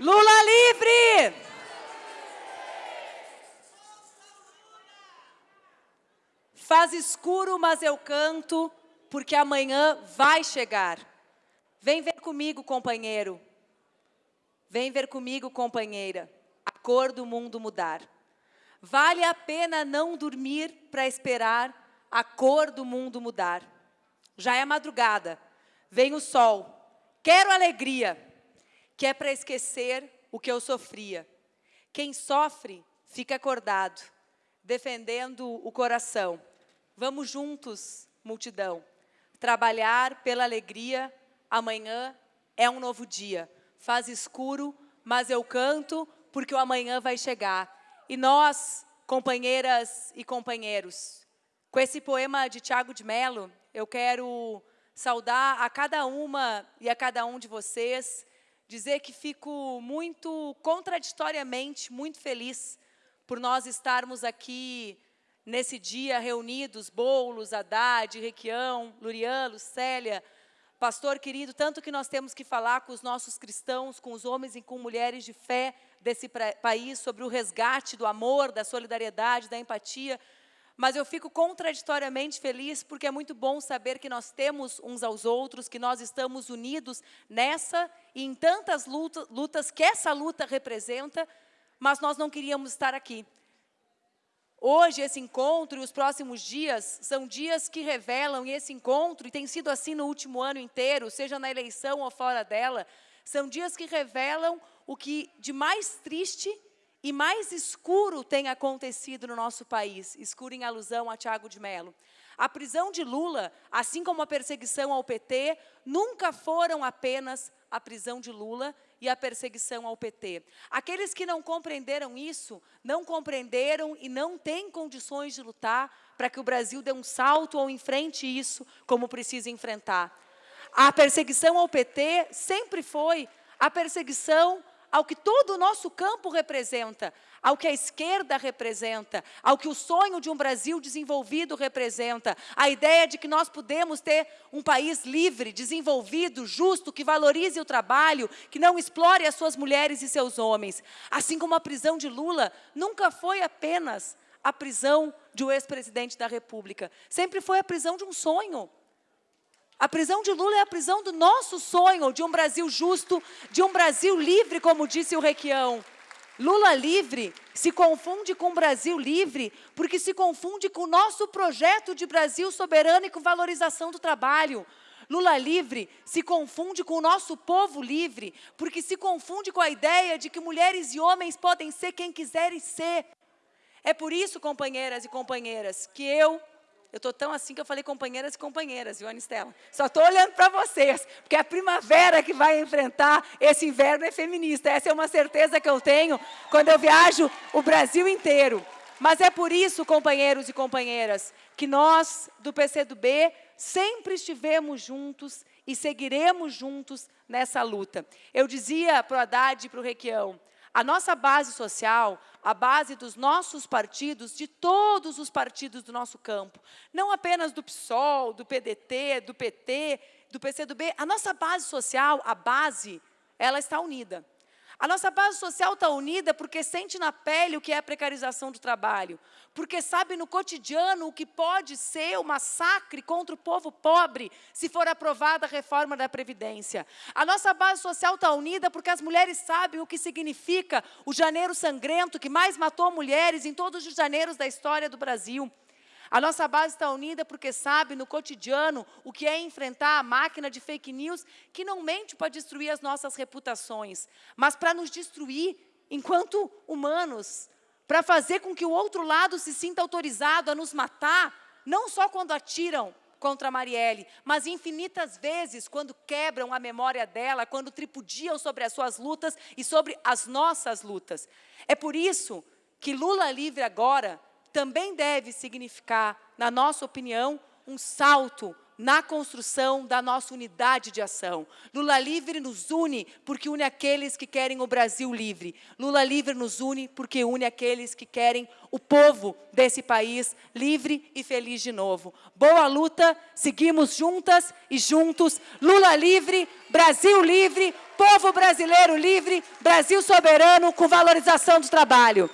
Lula livre! Faz escuro, mas eu canto, porque amanhã vai chegar. Vem ver comigo, companheiro. Vem ver comigo, companheira, a cor do mundo mudar. Vale a pena não dormir para esperar a cor do mundo mudar. Já é madrugada, vem o sol, quero alegria, que é para esquecer o que eu sofria. Quem sofre, fica acordado, defendendo o coração. Vamos juntos, multidão, trabalhar pela alegria, amanhã é um novo dia. Faz escuro, mas eu canto, porque o amanhã vai chegar. E nós, companheiras e companheiros, com esse poema de Tiago de Mello, eu quero saudar a cada uma e a cada um de vocês, dizer que fico muito contraditoriamente, muito feliz por nós estarmos aqui nesse dia reunidos, Boulos, Haddad, Requião, Lurian, Lucélia, pastor querido, tanto que nós temos que falar com os nossos cristãos, com os homens e com mulheres de fé desse país, sobre o resgate do amor, da solidariedade, da empatia, mas eu fico contraditoriamente feliz porque é muito bom saber que nós temos uns aos outros, que nós estamos unidos nessa e em tantas lutas, lutas que essa luta representa, mas nós não queríamos estar aqui. Hoje, esse encontro e os próximos dias são dias que revelam, e esse encontro, e tem sido assim no último ano inteiro, seja na eleição ou fora dela, são dias que revelam o que de mais triste e mais escuro tem acontecido no nosso país, escuro em alusão a Tiago de Mello. A prisão de Lula, assim como a perseguição ao PT, nunca foram apenas a prisão de Lula e a perseguição ao PT. Aqueles que não compreenderam isso, não compreenderam e não têm condições de lutar para que o Brasil dê um salto ou enfrente isso como precisa enfrentar. A perseguição ao PT sempre foi a perseguição ao que todo o nosso campo representa, ao que a esquerda representa, ao que o sonho de um Brasil desenvolvido representa, a ideia de que nós podemos ter um país livre, desenvolvido, justo, que valorize o trabalho, que não explore as suas mulheres e seus homens. Assim como a prisão de Lula nunca foi apenas a prisão de um ex-presidente da República, sempre foi a prisão de um sonho, a prisão de Lula é a prisão do nosso sonho de um Brasil justo, de um Brasil livre, como disse o Requião. Lula livre se confunde com Brasil livre, porque se confunde com o nosso projeto de Brasil soberano e com valorização do trabalho. Lula livre se confunde com o nosso povo livre, porque se confunde com a ideia de que mulheres e homens podem ser quem quiserem ser. É por isso, companheiras e companheiras, que eu, eu estou tão assim que eu falei companheiras e companheiras, viu, Anistela? Só estou olhando para vocês, porque a primavera que vai enfrentar esse inverno é feminista. Essa é uma certeza que eu tenho quando eu viajo o Brasil inteiro. Mas é por isso, companheiros e companheiras, que nós, do PCdoB, sempre estivemos juntos e seguiremos juntos nessa luta. Eu dizia para o Haddad e para o Requião, a nossa base social, a base dos nossos partidos, de todos os partidos do nosso campo, não apenas do PSOL, do PDT, do PT, do PCdoB, a nossa base social, a base, ela está unida. A nossa base social está unida porque sente na pele o que é a precarização do trabalho, porque sabe no cotidiano o que pode ser o massacre contra o povo pobre se for aprovada a reforma da Previdência. A nossa base social está unida porque as mulheres sabem o que significa o janeiro sangrento que mais matou mulheres em todos os janeiros da história do Brasil. A nossa base está unida porque sabe no cotidiano o que é enfrentar a máquina de fake news que não mente para destruir as nossas reputações, mas para nos destruir enquanto humanos, para fazer com que o outro lado se sinta autorizado a nos matar, não só quando atiram contra a Marielle, mas infinitas vezes quando quebram a memória dela, quando tripudiam sobre as suas lutas e sobre as nossas lutas. É por isso que Lula livre agora também deve significar, na nossa opinião, um salto na construção da nossa unidade de ação. Lula Livre nos une porque une aqueles que querem o Brasil livre. Lula Livre nos une porque une aqueles que querem o povo desse país livre e feliz de novo. Boa luta, seguimos juntas e juntos. Lula livre, Brasil livre, povo brasileiro livre, Brasil soberano com valorização do trabalho.